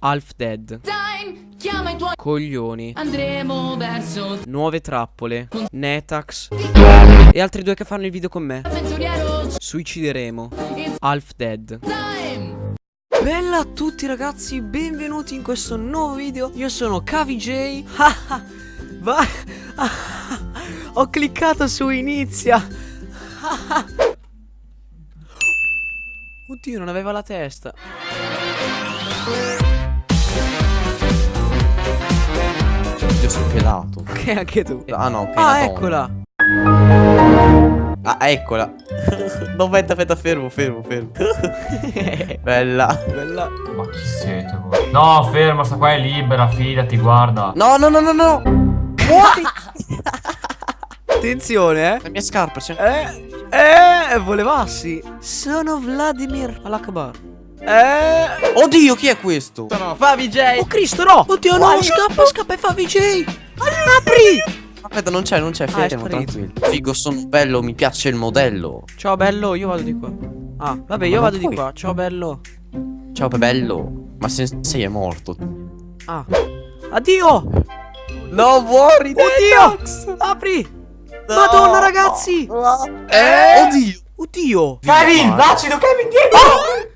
Half dead. Time, chiama i tuoi Coglioni. Andremo verso Nuove trappole. Netax. E altri due che fanno il video con me. Suicideremo. Half dead. time Bella a tutti ragazzi, benvenuti in questo nuovo video Io sono KVJ Va Ho cliccato su inizia Oddio non aveva la testa pelato. Che anche tu Ah no, ok. Ah eccola. Ah, eccola. no, aspetta, aspetta, fermo, fermo, fermo. Bella. Bella Ma chi siete voi? No, ferma, sta qua è libera, fidati, guarda. No, no, no, no, no. Muori. Attenzione eh La mia scarpa c'è. Eh Eh Volevassi Sono Vladimir Alakbar Eh? Oddio, chi è questo? Sono Favi J. Oh Cristo no! Oddio no Scappa scappa e Favi J. Apri! Aspetta, non c'è, non c'è, Ah, è fermo, sparito. tranquillo. Figo, sono bello, mi piace il modello. Ciao bello io vado di qua. Ah vabbè io vado non di puoi. qua. Ciao bello. Ciao, bello. Ma Sensei è morto. Ah. Addio! No, muori, Oddio! Apri! Madonna ragazzi! Eh? Oddio. Oddio! Kevin, l'acido, Kevin, dietro!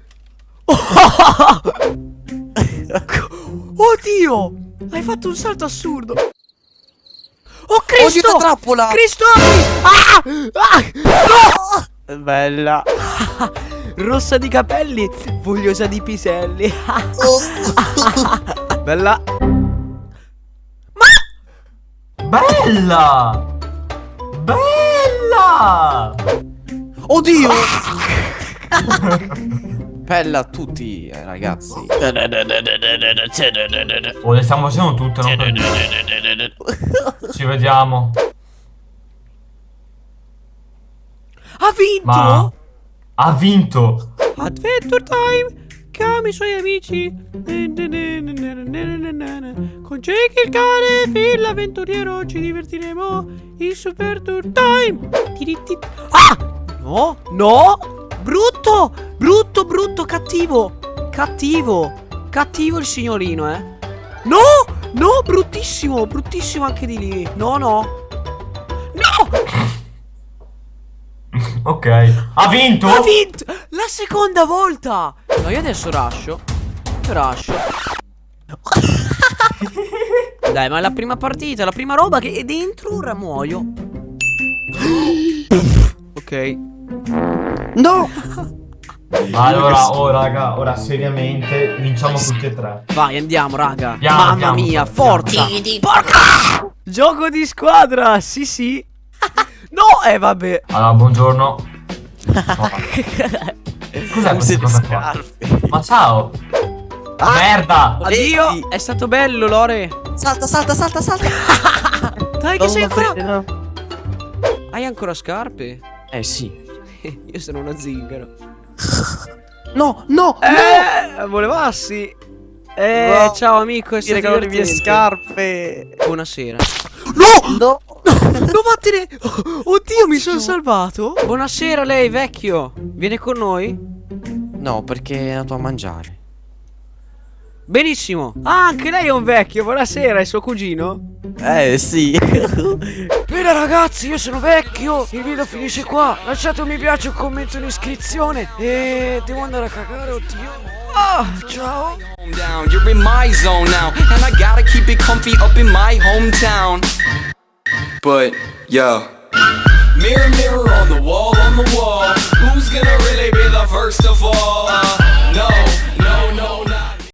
Oddio Hai fatto un salto assurdo Oh Oddio, Cristo una trappola. Cristo apri Ah Ah Bella. Rossa di capelli, fogliosa di piselli. Bella. Bella! Bella! Oddio. Bella a tutti, eh, ragazzi. Oh, le stiamo facendo tutte, non per... Ci vediamo. Ha vinto? Ma... Ha vinto! Adventure time. Chiama i suoi amici. Con Jake il cane e l'avventuriero ci divertiremo in Super Tour Time. Ah! No, no! Brutto! Brutto, brutto, cattivo! Cattivo! Cattivo il signorino, eh! No! No, bruttissimo! Bruttissimo anche di lì! No, no! No! Ok. Ha vinto? Ha vinto! La seconda volta! No, io adesso rascio. Io rascio. Dai, ma è la prima partita, la prima roba che è dentro, ora muoio. ok. No. Allora, oh raga, ora seriamente vinciamo tutti e tre. Vai, andiamo, raga. Piano, Mamma piano, mia, piano. forza. Porca! Gioco di squadra, sì, sì. No, eh, vabbè. Allora, buongiorno. Cos'è questa cosa qua? Ma ciao! Ah! Merda! Addio. È stato bello, Lore. Salta, salta, salta, salta. Dai, che Non sei ancora. prendere. Hai ancora scarpe? Eh sì. Io sono uno zingaro. No, no, Eh, volevassi. Eh, No. ciao amico, è stato regalo le mie scarpe. Buonasera. No! No! No, vattene! Oddio, mi sono salvato! Buonasera lei, vecchio! Viene con noi? No, perché è andato a mangiare. Benissimo! Ah, anche lei è un vecchio, buonasera, è suo cugino? Eh sì. Bene ragazzi, io sono vecchio, il video finisce qua. Lasciate un mi piace, un commento, un'iscrizione e devo andare a cagare, oddio. Oh, ciao. Down, you're in my zone now, and I gotta keep it comfy up in my hometown. But, yo. Mirror, mirror on the wall, on the wall, who's gonna really be the first of all? Uh,